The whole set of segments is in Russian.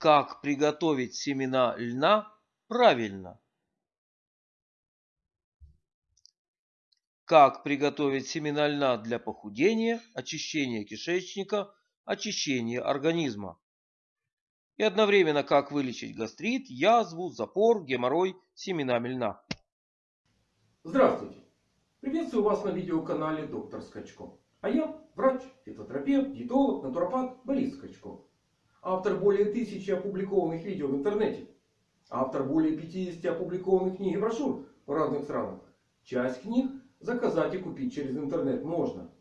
Как приготовить семена льна правильно? Как приготовить семена льна для похудения, очищения кишечника, очищения организма? И одновременно как вылечить гастрит, язву, запор, геморрой семенами льна. Здравствуйте! Приветствую вас на видеоканале Доктор Скачко. А я врач, фитотерапевт, диетолог, натуропат Борис Скачко. Автор более тысячи опубликованных видео в интернете. Автор более 50 опубликованных книг и брошюр в разных странах. Часть книг заказать и купить через интернет можно.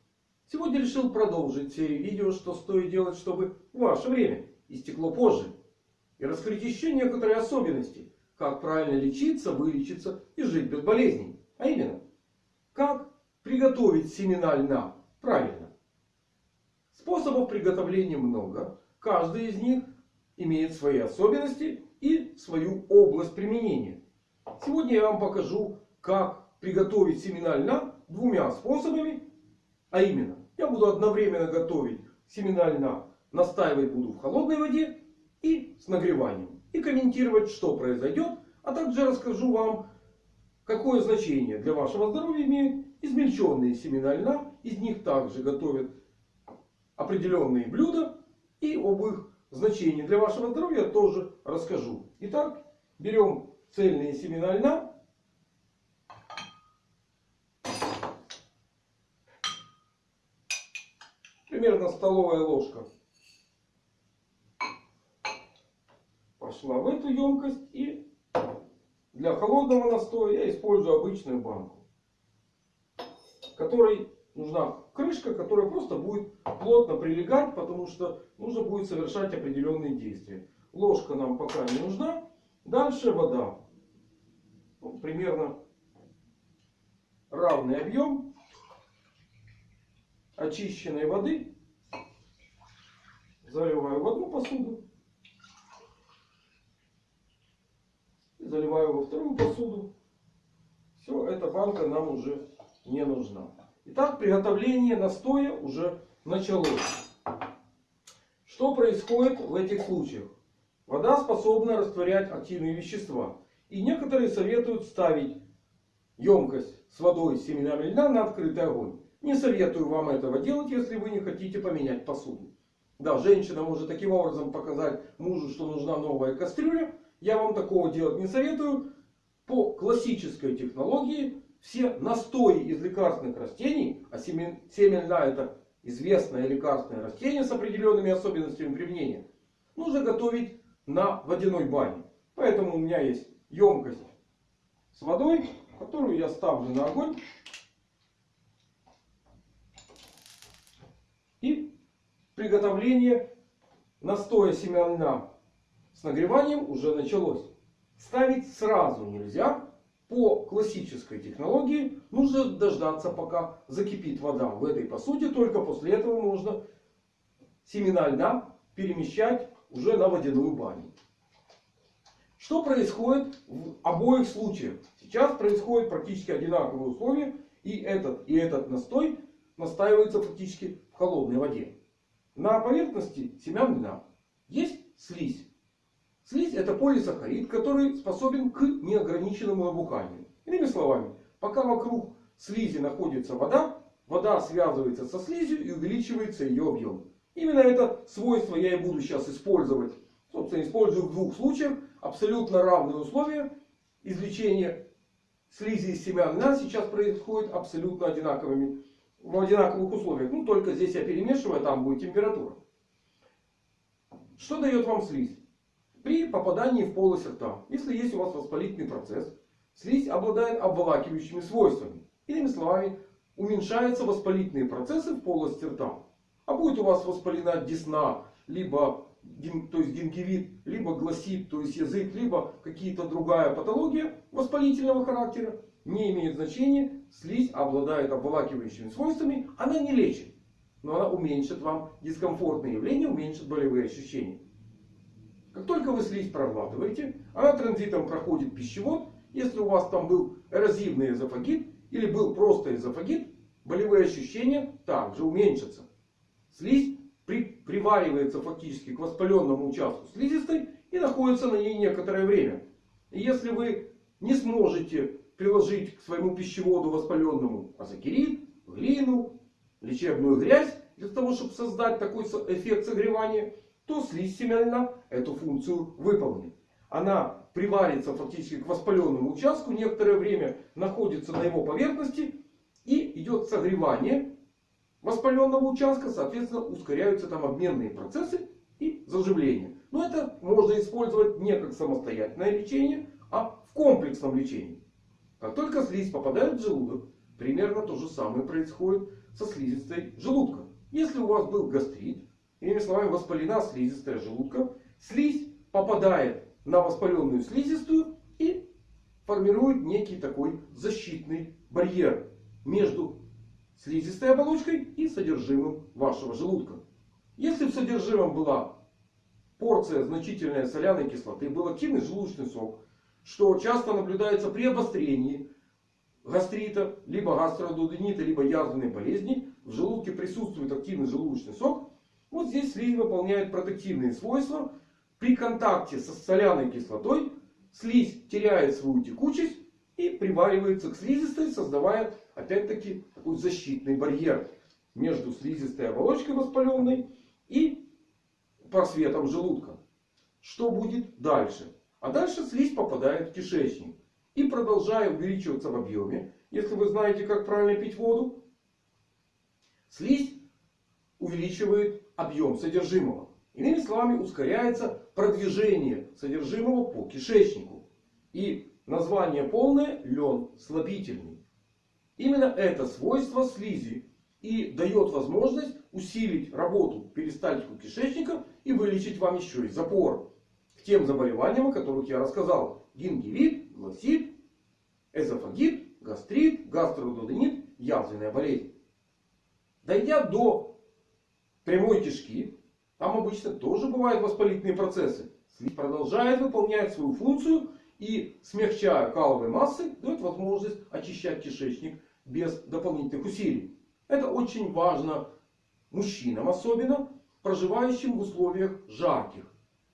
Сегодня решил продолжить серию видео, что стоит делать, чтобы ваше время истекло позже. И раскрыть еще некоторые особенности, как правильно лечиться, вылечиться и жить без болезней. А именно, как приготовить семена льна правильно. Способов приготовления много. Каждый из них имеет свои особенности и свою область применения. Сегодня я вам покажу, как приготовить семена льна двумя способами. А именно, я буду одновременно готовить семена льна, настаивать буду в холодной воде и с нагреванием. И комментировать, что произойдет. А также расскажу вам, какое значение для вашего здоровья имеют измельченные семена льна. Из них также готовят определенные блюда. И об их значении для вашего здоровья тоже расскажу. Итак, берем цельные семена льна. Примерно столовая ложка пошла в эту емкость. И для холодного настоя я использую обычную банку. Которой нужна крышка, которая просто будет плотно прилегать. Потому что нужно будет совершать определенные действия. Ложка нам пока не нужна. Дальше вода. Ну, примерно равный объем очищенной воды. Заливаю в одну посуду. заливаю во вторую посуду. Все, эта банка нам уже не нужна. Итак, приготовление настоя уже началось. Что происходит в этих случаях? Вода способна растворять активные вещества. И некоторые советуют ставить емкость с водой с семенами льна на открытый огонь. Не советую вам этого делать, если вы не хотите поменять посуду. Да, женщина может таким образом показать мужу, что нужна новая кастрюля. Я вам такого делать не советую. По классической технологии все настои из лекарственных растений, а семен, семя льна это известное лекарственное растение с определенными особенностями применения, нужно готовить на водяной бане. Поэтому у меня есть емкость с водой, которую я ставлю на огонь. И приготовление настоя семян льна с нагреванием уже началось. Ставить сразу нельзя. По классической технологии нужно дождаться пока закипит вода в этой посуде. Только после этого можно семена льна перемещать уже на водяную баню. Что происходит в обоих случаях? Сейчас происходят практически одинаковые условия. И этот, и этот настой настаивается фактически в холодной воде. На поверхности семян льна есть слизь. Слизь это полисахарид, который способен к неограниченному набуханию. Иными словами, пока вокруг слизи находится вода, вода связывается со слизью и увеличивается ее объем. Именно это свойство я и буду сейчас использовать. Собственно, использую в двух случаях. Абсолютно равные условия. Извлечение слизи из семян льна сейчас происходит абсолютно одинаковыми, в одинаковых условиях. Ну, только здесь я перемешиваю, а там будет температура. Что дает вам слизь? При попадании в полость рта, если есть у вас воспалительный процесс, слизь обладает обволакивающими свойствами. Иными словами, уменьшаются воспалительные процессы в полости рта. А будет у вас воспалена десна, либо то есть гингивит, либо гласит, то есть язык, либо какие-то другая патология воспалительного характера, не имеет значения. Слизь обладает обволакивающими свойствами. Она не лечит. Но она уменьшит вам дискомфортные явления, уменьшит болевые ощущения. Как только вы слизь проглатываете, она транзитом проходит пищевод. Если у вас там был эрозивный эзофагит или был просто эзофагит, болевые ощущения также уменьшатся. Слизь при, приваривается фактически к воспаленному участку слизистой и находится на ней некоторое время. И если вы не сможете приложить к своему пищеводу воспаленному азокерит, глину, лечебную грязь для того, чтобы создать такой эффект согревания, то слизь семена эту функцию выполнит. Она приварится фактически к воспаленному участку, некоторое время находится на его поверхности и идет согревание воспаленного участка. Соответственно, ускоряются там обменные процессы и заживление. Но это можно использовать не как самостоятельное лечение, а в комплексном лечении. Как только слизь попадает в желудок, примерно то же самое происходит со слизистой желудка. Если у вас был гастрит, иными словами воспалена слизистая желудка, слизь попадает на воспаленную слизистую и формирует некий такой защитный барьер между слизистой оболочкой и содержимым вашего желудка. Если в содержимом была порция значительная соляной кислоты, был активный желудочный сок, что часто наблюдается при обострении гастрита, либо гастродуденита, либо язвенной болезни, в желудке присутствует активный желудочный сок, вот здесь слизь выполняет протективные свойства. При контакте со соляной кислотой слизь теряет свою текучесть и приваривается к слизистой, создавая опять-таки такой защитный барьер между слизистой оболочкой воспаленной и просветом желудка. Что будет дальше? А дальше слизь попадает в кишечник. И продолжая увеличиваться в объеме, если вы знаете, как правильно пить воду, слизь увеличивает объем содержимого. Иными словами, ускоряется продвижение содержимого по кишечнику. И название полное лен слабительный. Именно это свойство слизи и дает возможность усилить работу перистальтику кишечника и вылечить вам еще и запор. К тем заболеваниям, о которых я рассказал. Гингивит, гласит, эзофагит, гастрит, гастрододенит, язвенная болезнь. Дойдя до прямой кишки, там обычно тоже бывают воспалительные процессы. Слизь продолжает выполнять свою функцию и, смягчая каловые массы, дает возможность очищать кишечник без дополнительных усилий. Это очень важно мужчинам особенно, проживающим в условиях жарких.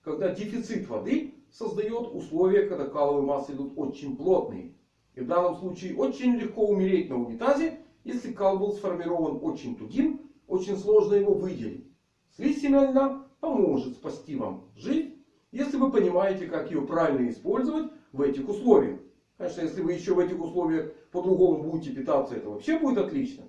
Когда дефицит воды создает условия, когда каловые массы идут очень плотные. И в данном случае очень легко умереть на унитазе, если кал был сформирован очень тугим, очень сложно его выделить. Слизь семена поможет спасти вам жизнь, если вы понимаете, как ее правильно использовать в этих условиях. Конечно, если вы еще в этих условиях по-другому будете питаться, это вообще будет отлично.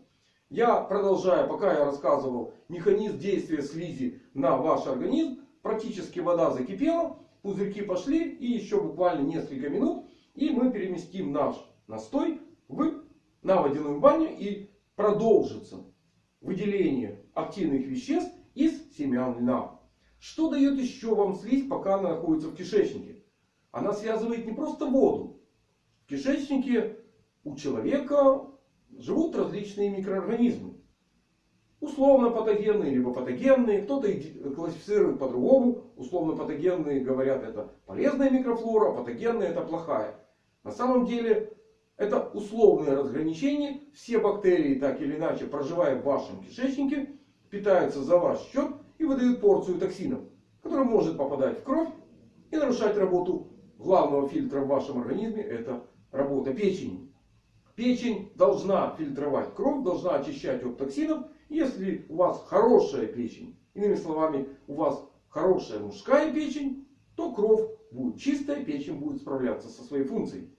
Я, продолжая, пока я рассказывал механизм действия слизи на ваш организм, практически вода закипела, пузырьки пошли и еще буквально несколько минут. И мы переместим наш настой в, на водяную баню и продолжится выделение активных веществ из семян льна. Что дает еще вам слизь, пока она находится в кишечнике? Она связывает не просто воду. В кишечнике у человека живут различные микроорганизмы. Условно патогенные, либо патогенные. Кто-то классифицирует по-другому. Условно патогенные говорят это полезная микрофлора, а патогенная это плохая. На самом деле это условное разграничение. Все бактерии, так или иначе, проживая в вашем кишечнике, питаются за ваш счет и выдают порцию токсинов, которая может попадать в кровь и нарушать работу главного фильтра в вашем организме. Это работа печени. Печень должна фильтровать кровь, должна очищать от токсинов. Если у вас хорошая печень, иными словами, у вас хорошая мужская печень, то кровь будет чистая, печень будет справляться со своей функцией.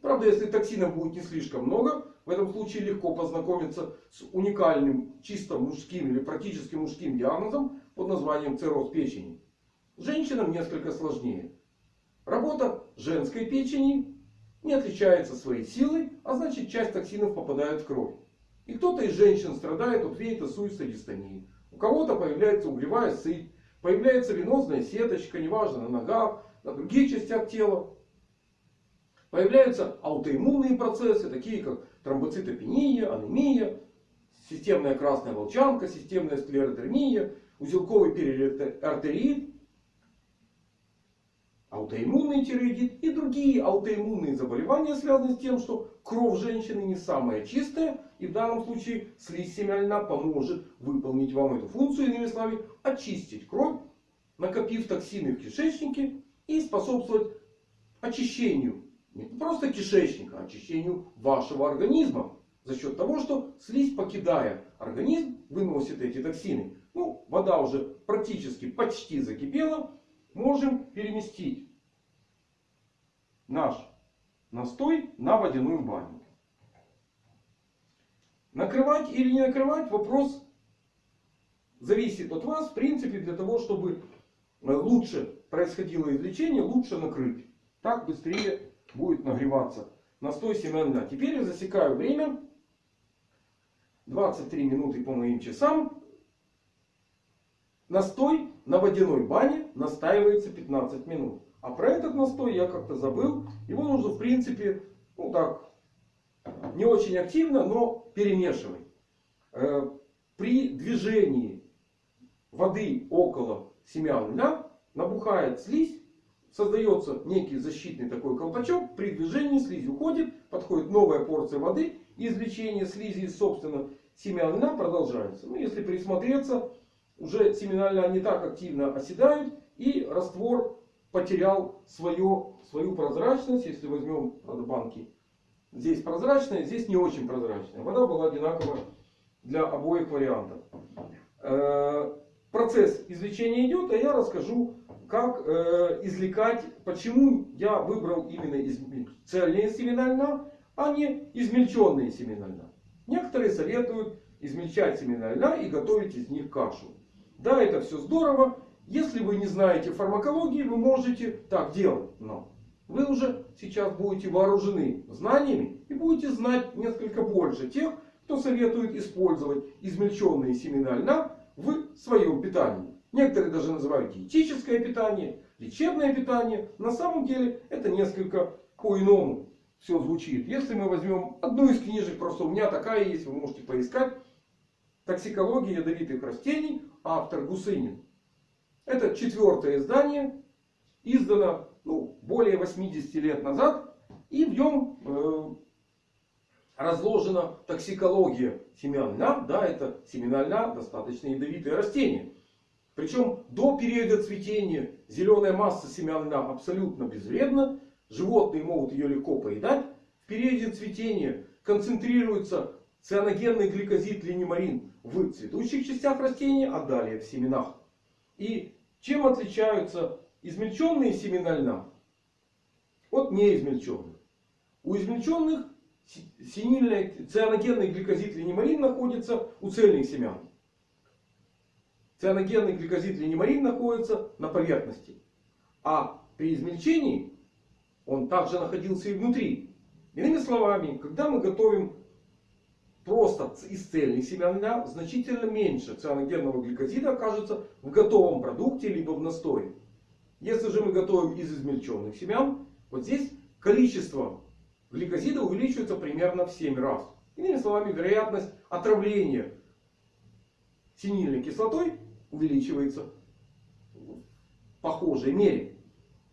Правда, если токсинов будет не слишком много, в этом случае легко познакомиться с уникальным чисто мужским или практически мужским диагнозом под названием цирроз печени. Женщинам несколько сложнее. Работа женской печени не отличается своей силой, а значит часть токсинов попадает в кровь. И кто-то из женщин страдает от вейтосуйской дистонии. У кого-то появляется угревая сыпь, появляется венозная сеточка, неважно на ногах, на других частях тела. Появляются аутоиммунные процессы, такие как тромбоцитопения, анемия, системная красная волчанка, системная склеродермия, узелковый периартерит, аутоиммунный тиреоидит и другие аутоиммунные заболевания, связанные с тем, что кровь женщины не самая чистая. И в данном случае слизь льна поможет выполнить вам эту функцию. Иными словами, очистить кровь, накопив токсины в кишечнике и способствовать очищению не просто кишечника, а очищению вашего организма. За счет того, что слизь, покидая организм, выносит эти токсины. Ну, вода уже практически почти закипела. Можем переместить наш настой на водяную баню. Накрывать или не накрывать вопрос зависит от вас. В принципе, для того, чтобы лучше происходило излечение, лучше накрыть. Так быстрее будет нагреваться настой семян льна. Теперь я засекаю время. 23 минуты по моим часам. Настой на водяной бане настаивается 15 минут. А про этот настой я как-то забыл. Его нужно в принципе, ну так, не очень активно, но перемешивать. Э, при движении воды около семян льна набухает слизь. Создается некий защитный такой колпачок. При движении слизь уходит. Подходит новая порция воды. Извлечение слизи из собственно семян льна продолжается. Ну, если присмотреться, уже семена льна не так активно оседают. И раствор потерял свое, свою прозрачность. Если возьмем правда, банки. Здесь прозрачная, здесь не очень прозрачная. Вода была одинаковая для обоих вариантов. Э, процесс извлечения идет, а я расскажу, как э, извлекать, почему я выбрал именно цельные семена льна, а не измельченные семена льна. Некоторые советуют измельчать семена льна и готовить из них кашу. Да, это все здорово. Если вы не знаете фармакологии, вы можете так делать. Но вы уже сейчас будете вооружены знаниями и будете знать несколько больше тех, кто советует использовать измельченные семена льна в своем питании. Некоторые даже называют диетическое питание, лечебное питание. На самом деле это несколько по-иному все звучит. Если мы возьмем одну из книжек, просто у меня такая есть, вы можете поискать. Токсикология ядовитых растений, автор Гусынин. Это четвертое издание. Издано ну, более 80 лет назад. И в нем э, разложена токсикология семян льна. Да, это семена льна достаточно ядовитые растения. Причем до периода цветения зеленая масса семян льна абсолютно безвредна. Животные могут ее легко поедать. В периоде цветения концентрируется цианогенный гликозид линемарин в цветущих частях растения, а далее в семенах. И чем отличаются измельченные семена льна от неизмельченных? У измельченных цианогенный гликозид линемарин находится у цельных семян. Цианогенный гликозид линемарин находится на поверхности. А при измельчении он также находился и внутри. Иными словами, когда мы готовим просто из цельных семян значительно меньше цианогенного гликозида окажется в готовом продукте либо в настое. Если же мы готовим из измельченных семян, вот здесь количество гликозида увеличивается примерно в 7 раз. Иными словами, вероятность отравления синильной кислотой увеличивается в похожей мере.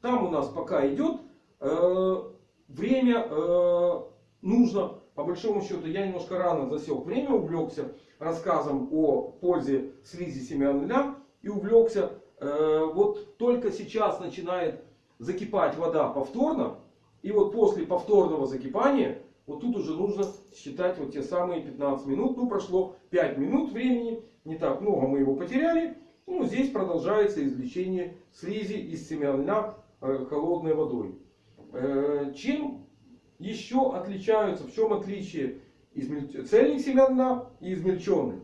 Там у нас пока идет э, время э, нужно по большому счету я немножко рано засек время, увлекся рассказом о пользе слизи семян льна. И увлекся, э, вот только сейчас начинает закипать вода повторно. И вот после повторного закипания, вот тут уже нужно считать вот те самые 15 минут. Ну прошло 5 минут времени, не так много мы его потеряли. Ну здесь продолжается извлечение слизи из семян льна э, холодной водой. Э, чем еще отличаются? В чем отличие цельных семян льна и измельченных?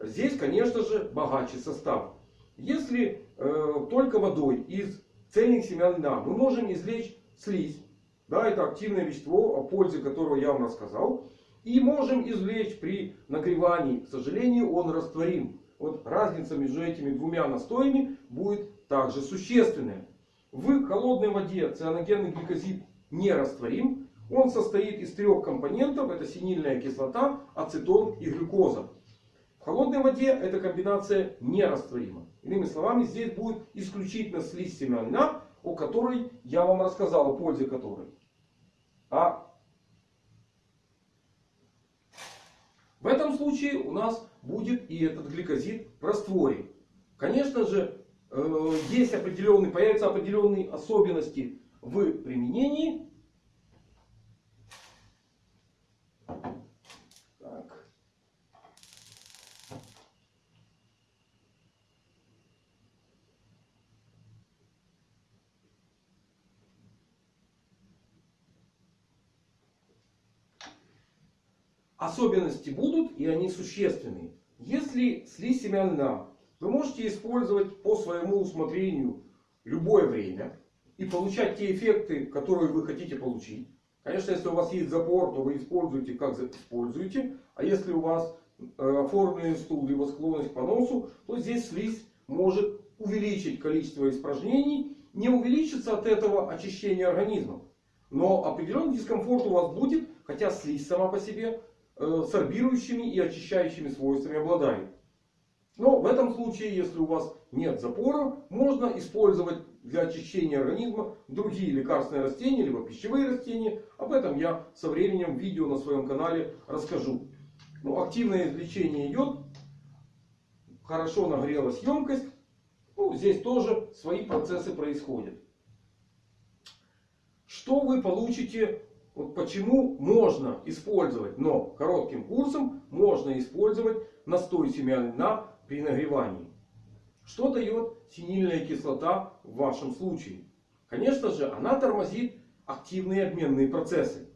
Здесь, конечно же, богаче состав. Если э, только водой из цельных семян льна мы можем извлечь слизь. Да, это активное вещество, о пользе которого я вам рассказал. И можем извлечь при нагревании. К сожалению, он растворим. Вот разница между этими двумя настоями будет также существенная. В холодной воде цианогенный гликозид не растворим. Он состоит из трех компонентов. Это синильная кислота, ацетон и глюкоза. В холодной воде эта комбинация нерастворима. Иными словами, здесь будет исключительно слизь семян льна, о которой я вам рассказал, о пользе которой. А В этом случае у нас будет и этот гликозид в растворе. Конечно же, э, есть определенные, появятся определенные особенности в применении. Так. Особенности будут и они существенные. Если слизь семян льна вы можете использовать по своему усмотрению любое время и получать те эффекты, которые вы хотите получить. Конечно, если у вас есть запор, то вы используете как используете. А если у вас э, оформленный стул, либо склонность к поносу, то здесь слизь может увеличить количество испражнений. Не увеличится от этого очищение организма. Но определенный дискомфорт у вас будет, хотя слизь сама по себе сорбирующими и очищающими свойствами обладает. Но в этом случае, если у вас нет запора, можно использовать для очищения организма другие лекарственные растения, либо пищевые растения. Об этом я со временем в видео на своем канале расскажу. Ну, активное извлечение идет. Хорошо нагрелась емкость. Ну, здесь тоже свои процессы происходят. Что вы получите? Вот почему можно использовать, но коротким курсом можно использовать настой семян льна при нагревании. Что дает синильная кислота в вашем случае? Конечно же, она тормозит активные обменные процессы.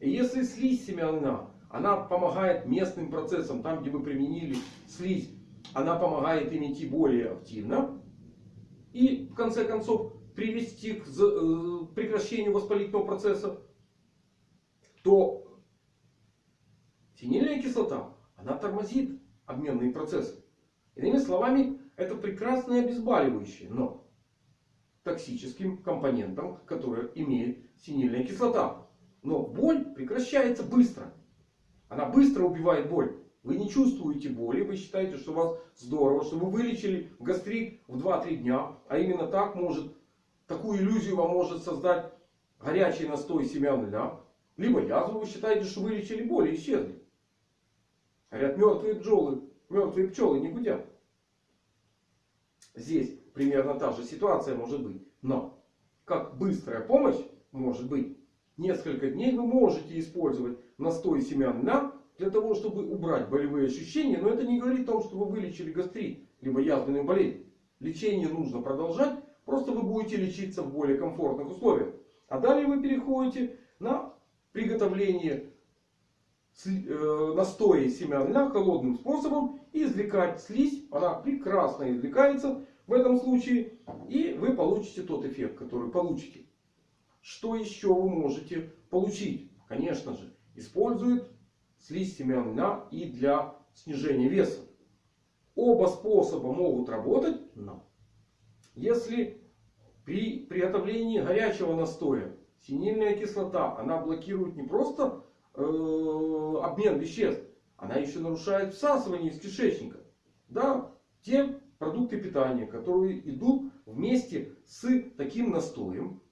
И если слизь семян льна, она помогает местным процессам, там где вы применили слизь, она помогает им идти более активно. И в конце концов привести к э, прекращению воспалительного процесса. То синильная кислота, она тормозит обменные процессы. Иными словами, это прекрасное обезболивающее, но токсическим компонентом, который имеет синильная кислота. Но боль прекращается быстро. Она быстро убивает боль. Вы не чувствуете боли, вы считаете, что у вас здорово, что вы вылечили гастрит в 2-3 дня. А именно так может, такую иллюзию вам может создать горячий настой семян льна. Либо язву вы считаете, что вылечили боль и исчезли. Говорят, мертвые пчелы Мертвые пчелы не гудят. Здесь примерно та же ситуация может быть. Но как быстрая помощь может быть. Несколько дней вы можете использовать настой семян льна для того, чтобы убрать болевые ощущения. Но это не говорит о том, что вы вылечили гастрит, либо язвенную болезнь. Лечение нужно продолжать. Просто вы будете лечиться в более комфортных условиях. А далее вы переходите на приготовление Э, настоя семян льна холодным способом и извлекать слизь. Она прекрасно извлекается в этом случае. И вы получите тот эффект, который получите. Что еще вы можете получить? Конечно же, используют слизь семян льна и для снижения веса. Оба способа могут работать, но если при приготовлении горячего настоя синильная кислота, она блокирует не просто Э, обмен веществ. Она еще нарушает всасывание из кишечника. Да, те продукты питания, которые идут вместе с таким настоем,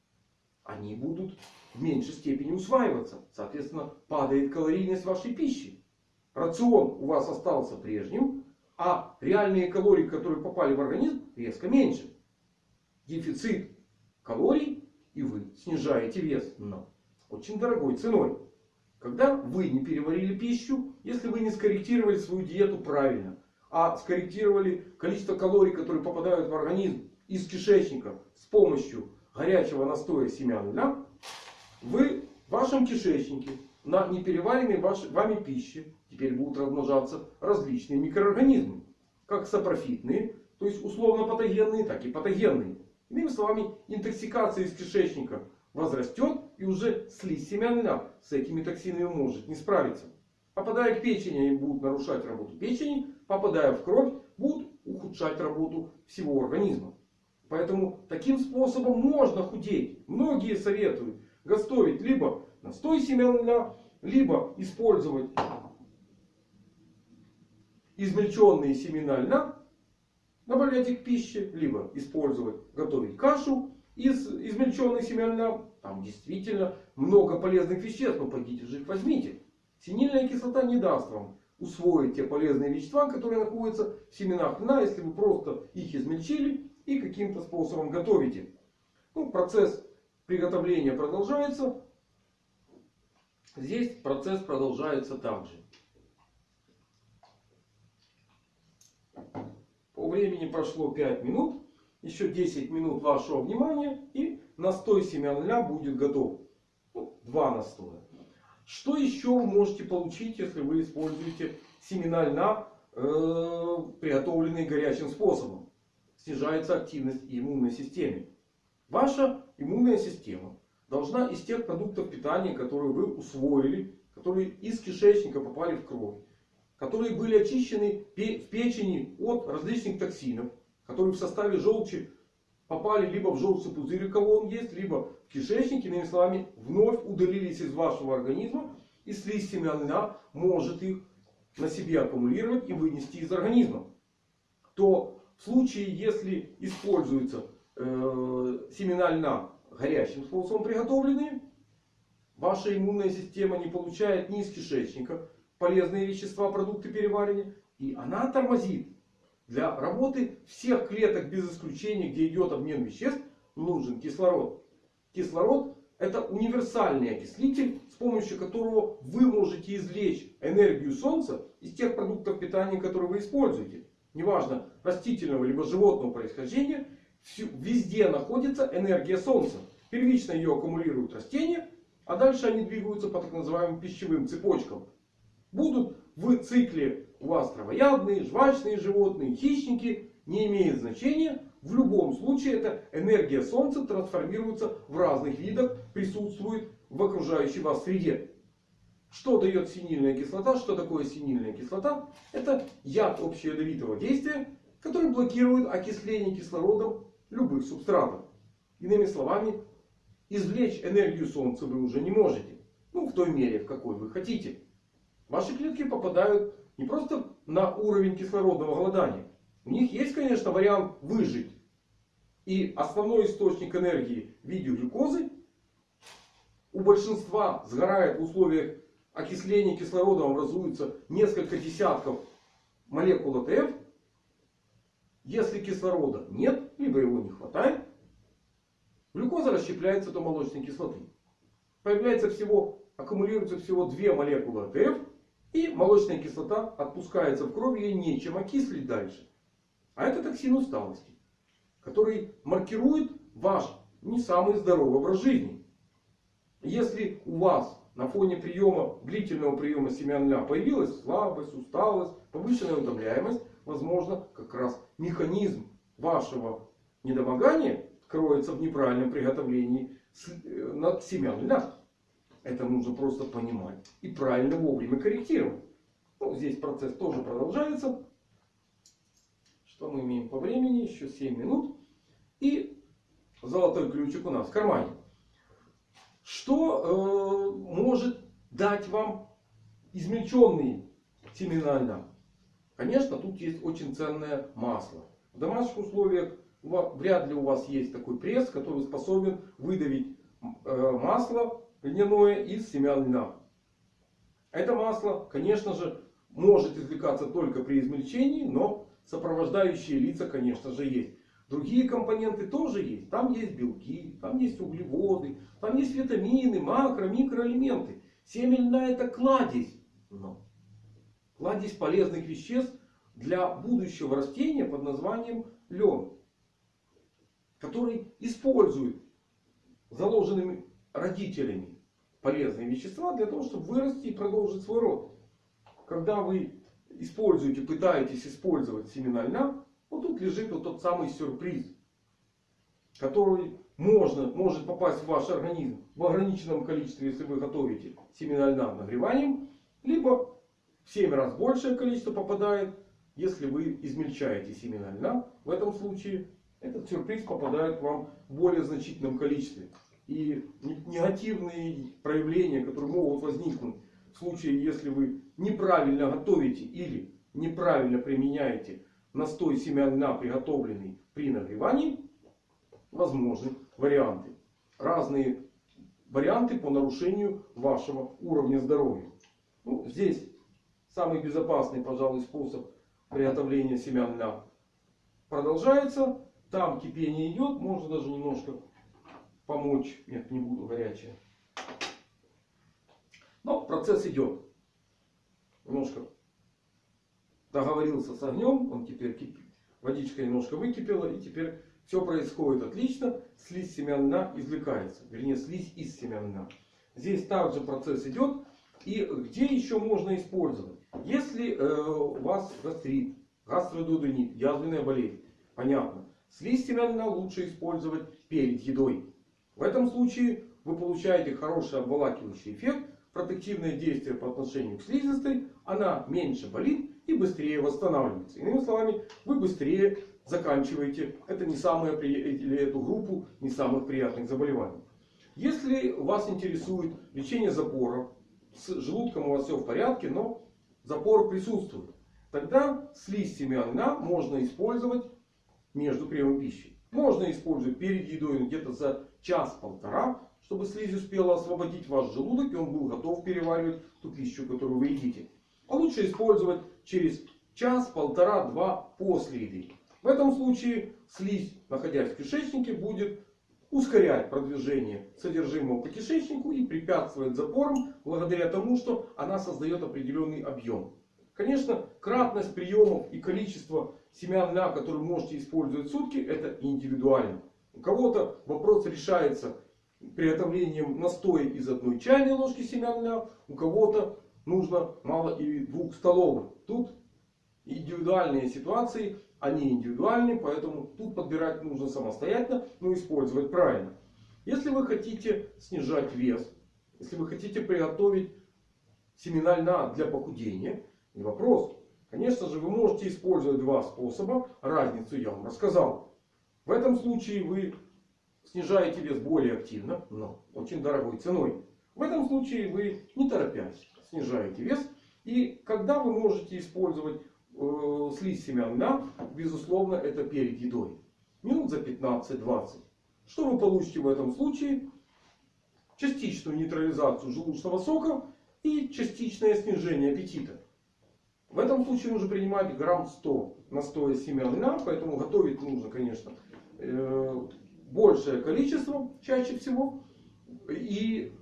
они будут в меньшей степени усваиваться. Соответственно, падает калорийность вашей пищи. Рацион у вас остался прежним, а реальные калории, которые попали в организм, резко меньше. Дефицит калорий, и вы снижаете вес, но очень дорогой ценой. Когда вы не переварили пищу, если вы не скорректировали свою диету правильно, а скорректировали количество калорий, которые попадают в организм из кишечника с помощью горячего настоя семян льна, вы в вашем кишечнике на непереваренной вами пище теперь будут размножаться различные микроорганизмы. Как сапрофитные, то есть условно патогенные, так и патогенные. Иными словами, интоксикация из кишечника возрастет и уже слизь семян льна с этими токсинами может не справиться. Попадая к печени, они будут нарушать работу печени. Попадая в кровь, будут ухудшать работу всего организма. Поэтому таким способом можно худеть. Многие советуют готовить либо настой семян льна, либо использовать измельченные семена льна, добавлять их к пище, либо использовать, готовить кашу из измельченных семян. Там действительно много полезных веществ. Но пойдите же их возьмите. Синильная кислота не даст вам усвоить те полезные вещества, которые находятся в семенах льна, если вы просто их измельчили и каким-то способом готовите. Ну, процесс приготовления продолжается. Здесь процесс продолжается также. По времени прошло 5 минут. Еще 10 минут вашего внимания. И настой семян льна будет готов. Ну, два настоя. Что еще вы можете получить, если вы используете семена льна, э, приготовленные горячим способом? Снижается активность иммунной системы. Ваша иммунная система должна из тех продуктов питания, которые вы усвоили, которые из кишечника попали в кровь, которые были очищены в печени от различных токсинов, которые в составе желчи попали либо в желчный пузырь, у кого он есть, либо в кишечник, иными словами, вновь удалились из вашего организма. И слизь семян льна может их на себе аккумулировать и вынести из организма. То в случае, если используется э, семена льна горячим способом приготовленные, ваша иммунная система не получает ни из кишечника полезные вещества, продукты переваривания. И она тормозит. Для работы всех клеток без исключения, где идет обмен веществ, нужен кислород. Кислород это универсальный окислитель, с помощью которого вы можете извлечь энергию Солнца из тех продуктов питания, которые вы используете. Неважно растительного либо животного происхождения, везде находится энергия Солнца. Первично ее аккумулируют растения, а дальше они двигаются по так называемым пищевым цепочкам. Будут в цикле у вас травоядные, жвачные животные, хищники. Не имеет значения. В любом случае эта энергия Солнца трансформируется в разных видах, присутствует в окружающей вас среде. Что дает синильная кислота? Что такое синильная кислота? Это яд общеядовитого действия, который блокирует окисление кислородом любых субстратов. Иными словами, извлечь энергию Солнца вы уже не можете. Ну, в той мере, в какой вы хотите. Ваши клетки попадают не просто на уровень кислородного голодания. У них есть, конечно, вариант выжить. И основной источник энергии в виде глюкозы у большинства сгорает в условиях окисления кислородом образуется несколько десятков молекул АТФ. Если кислорода нет, либо его не хватает, глюкоза расщепляется до молочной кислоты. Появляется всего, аккумулируется всего две молекулы АТФ. И молочная кислота отпускается в кровь, ей нечем окислить дальше. А это токсин усталости, который маркирует ваш не самый здоровый образ жизни. Если у вас на фоне приема, длительного приема семян ля появилась слабость, усталость, повышенная утомляемость, возможно, как раз механизм вашего недомогания кроется в неправильном приготовлении э, семян льна. Это нужно просто понимать. И правильно вовремя корректировать. Ну, здесь процесс тоже продолжается. Что мы имеем по времени? Еще 7 минут. И золотой ключик у нас в кармане. Что э, может дать вам измельченные семена? Конечно, тут есть очень ценное масло. В домашних условиях вряд ли у вас есть такой пресс, который способен выдавить э, масло льняное из семян льна. Это масло, конечно же, может извлекаться только при измельчении, но сопровождающие лица, конечно же, есть. Другие компоненты тоже есть. Там есть белки, там есть углеводы, там есть витамины, макро, микроэлементы. Семя льна это кладезь. Но кладезь полезных веществ для будущего растения под названием лен. Который использует заложенными родителями полезные вещества для того, чтобы вырасти и продолжить свой род. Когда вы используете, пытаетесь использовать семена льна, вот тут лежит вот тот самый сюрприз, который можно, может попасть в ваш организм в ограниченном количестве, если вы готовите семена льна нагреванием, либо в 7 раз большее количество попадает, если вы измельчаете семена льна. В этом случае этот сюрприз попадает вам в более значительном количестве. И негативные проявления, которые могут возникнуть в случае, если вы неправильно готовите или неправильно применяете настой семян льна, приготовленный при нагревании, возможны варианты. Разные варианты по нарушению вашего уровня здоровья. Ну, здесь самый безопасный, пожалуй, способ приготовления семян льна. Продолжается. Там кипение идет. Можно даже немножко помочь. Нет, не буду горячее. Но процесс идет. Немножко договорился с огнем. Он теперь кипит. Водичка немножко выкипела. И теперь все происходит отлично. Слизь семян извлекается. Вернее, слизь из семян. Здесь также процесс идет. И где еще можно использовать? Если э, у вас гастрит, гастродудонит, язвенная болезнь. Понятно. Слизь семян лучше использовать перед едой. В этом случае вы получаете хороший обволакивающий эффект. Протективное действие по отношению к слизистой. Она меньше болит и быстрее восстанавливается. Иными словами, вы быстрее заканчиваете это не самое, или эту группу не самых приятных заболеваний. Если вас интересует лечение запоров, с желудком у вас все в порядке, но запор присутствует. Тогда слизь семян можно использовать между приемом пищи. Можно использовать перед едой где-то за час-полтора, чтобы слизь успела освободить ваш желудок и он был готов переваривать ту пищу, которую вы едите. А лучше использовать через час, полтора, два после еды. В этом случае слизь, находясь в кишечнике, будет ускорять продвижение содержимого по кишечнику и препятствовать запорам благодаря тому, что она создает определенный объем. Конечно, кратность приемов и количество семян льна, которые можете использовать в сутки, это индивидуально. У кого-то вопрос решается приготовлением настоя из одной чайной ложки семян льна. У кого-то нужно мало и двух столовых. Тут индивидуальные ситуации, они индивидуальны, поэтому тут подбирать нужно самостоятельно, но использовать правильно. Если вы хотите снижать вес, если вы хотите приготовить семена льна для похудения, не вопрос. Конечно же, вы можете использовать два способа. Разницу я вам рассказал. В этом случае вы снижаете вес более активно, но очень дорогой ценой. В этом случае вы не торопясь снижаете вес. И когда вы можете использовать э, слизь семян льна, безусловно, это перед едой. Минут за 15-20. Что вы получите в этом случае? Частичную нейтрализацию желудочного сока и частичное снижение аппетита. В этом случае нужно принимать грамм 100 настоя семян льна. Поэтому готовить нужно, конечно, большее количество чаще всего. И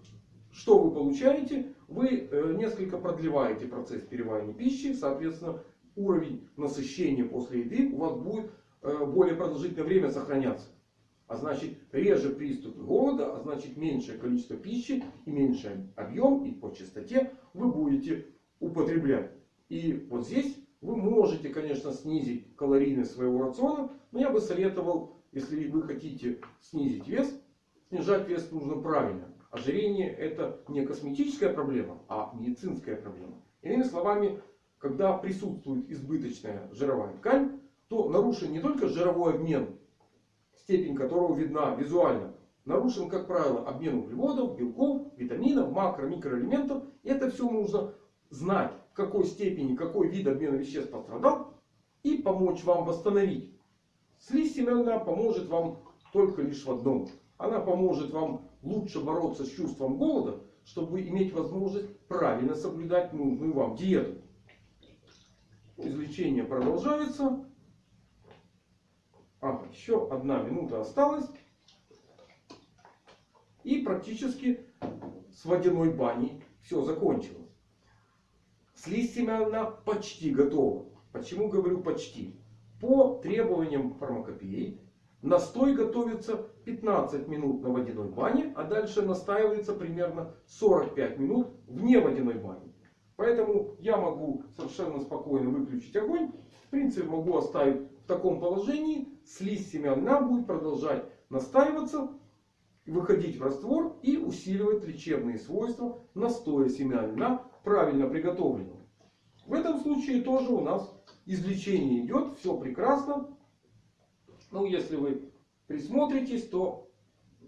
что вы получаете? Вы э, несколько продлеваете процесс переваривания пищи. Соответственно, уровень насыщения после еды у вас будет э, более продолжительное время сохраняться. А значит реже приступы голода, а значит меньшее количество пищи и меньший объем и по частоте вы будете употреблять. И вот здесь вы можете, конечно, снизить калорийность своего рациона. Но я бы советовал, если вы хотите снизить вес, снижать вес нужно правильно. Ожирение это не косметическая проблема, а медицинская проблема. Иными словами, когда присутствует избыточная жировая ткань, то нарушен не только жировой обмен, степень которого видна визуально. Нарушен, как правило, обмен углеводов, белков, витаминов, макро, микроэлементов. И это все нужно знать, в какой степени, какой вид обмена веществ пострадал. И помочь вам восстановить. Слизь семена поможет вам только лишь в одном. Она поможет вам лучше бороться с чувством голода, чтобы иметь возможность правильно соблюдать нужную вам диету. Излечение продолжается. Ага, еще одна минута осталась. И практически с водяной баней все закончилось. Слизь семяна почти готова. Почему говорю почти? По требованиям фармакопеи настой готовится 15 минут на водяной бане. А дальше настаивается примерно 45 минут вне водяной бани. Поэтому я могу совершенно спокойно выключить огонь. В принципе могу оставить в таком положении. Слизь семян льна будет продолжать настаиваться. Выходить в раствор и усиливать лечебные свойства настоя семян льна правильно приготовленного. В этом случае тоже у нас излечение идет. Все прекрасно. Ну если вы присмотритесь, то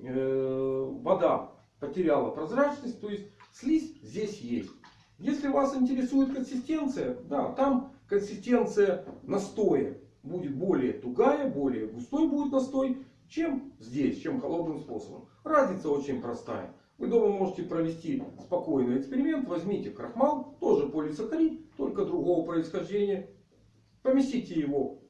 э, вода потеряла прозрачность. То есть слизь здесь есть. Если вас интересует консистенция, да, там консистенция настоя будет более тугая, более густой будет настой, чем здесь, чем холодным способом. Разница очень простая. Вы дома можете провести спокойный эксперимент. Возьмите крахмал, тоже полисахарид, только другого происхождения. Поместите его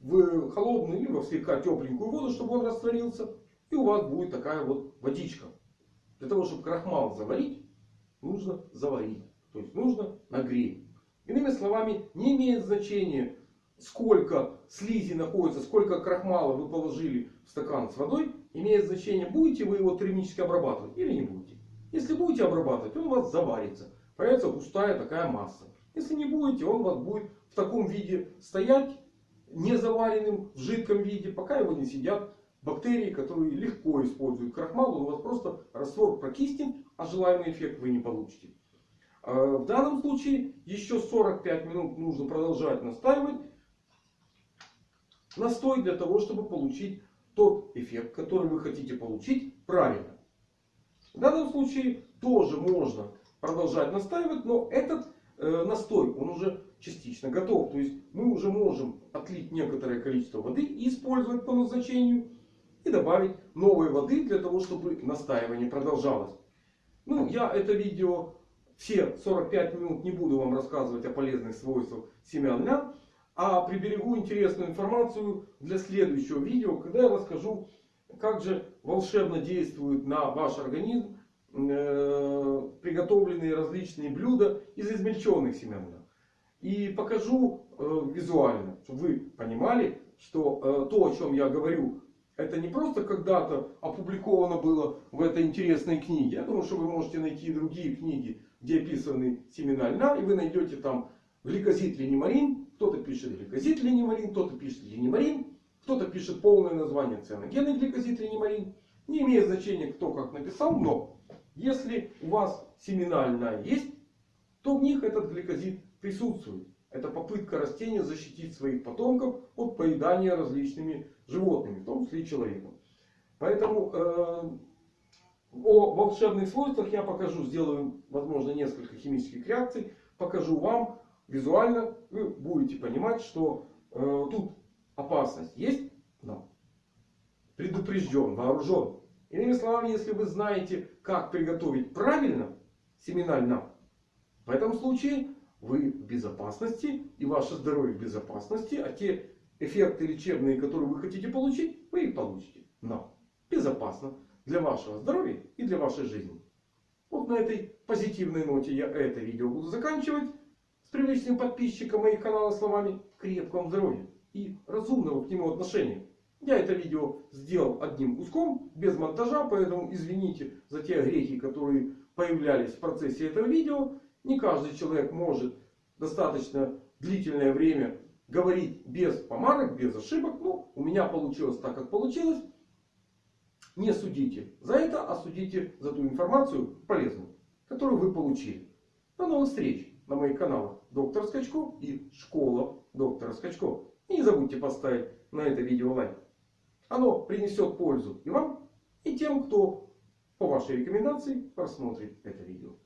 в холодную либо в слегка тепленькую воду, чтобы он растворился. И у вас будет такая вот водичка. Для того, чтобы крахмал заварить, нужно заварить. То есть нужно нагреть. Иными словами, не имеет значения, сколько слизи находится, сколько крахмала вы положили в стакан с водой. Имеет значение, будете вы его термически обрабатывать или не будете. Если будете обрабатывать, он у вас заварится. Появится густая такая масса. Если не будете, он у вас будет таком виде стоять, не заваренным, в жидком виде, пока его не сидят бактерии, которые легко используют крахмал. Он у вас просто раствор прокиснет, а желаемый эффект вы не получите. А, в данном случае еще 45 минут нужно продолжать настаивать. Настой для того, чтобы получить тот эффект, который вы хотите получить правильно. В данном случае тоже можно продолжать настаивать, но этот э, настой он уже частично готов. То есть мы уже можем отлить некоторое количество воды и использовать по назначению. И добавить новой воды для того, чтобы настаивание продолжалось. Ну, я это видео все 45 минут не буду вам рассказывать о полезных свойствах семян лян. А приберегу интересную информацию для следующего видео, когда я расскажу, как же волшебно действуют на ваш организм э, приготовленные различные блюда из измельченных семян лян. И покажу э, визуально, чтобы вы понимали, что э, то, о чем я говорю, это не просто когда-то опубликовано было в этой интересной книге. Я думаю, что вы можете найти другие книги, где описаны семена льна. И вы найдете там гликозид линемарин. Кто-то пишет гликозид линемарин, кто-то пишет линемарин. Кто-то пишет полное название цианогенный гликозид линемарин. Не имеет значения, кто как написал. Но если у вас семена льна есть, то в них этот гликозид присутствует. Это попытка растения защитить своих потомков от поедания различными животными, в том числе и человеком. Поэтому э, о волшебных свойствах я покажу, сделаю, возможно, несколько химических реакций. Покажу вам визуально. Вы будете понимать, что э, тут опасность есть, но предупрежден, вооружен. Иными словами, если вы знаете, как приготовить правильно семена льна, в этом случае вы в безопасности и ваше здоровье в безопасности. А те эффекты лечебные, которые вы хотите получить, вы их получите. Но безопасно для вашего здоровья и для вашей жизни. Вот на этой позитивной ноте я это видео буду заканчивать. С привлечением подписчика моих канала словами крепкого здоровья и разумного к нему отношения. Я это видео сделал одним куском, без монтажа, поэтому извините за те грехи, которые появлялись в процессе этого видео. Не каждый человек может достаточно длительное время говорить без помарок, без ошибок. Ну, у меня получилось так, как получилось. Не судите за это, а судите за ту информацию полезную, которую вы получили. До новых встреч на моих каналах Доктор Скачко и Школа Доктора Скачко. И не забудьте поставить на это видео лайк. Оно принесет пользу и вам, и тем, кто по вашей рекомендации просмотрит это видео.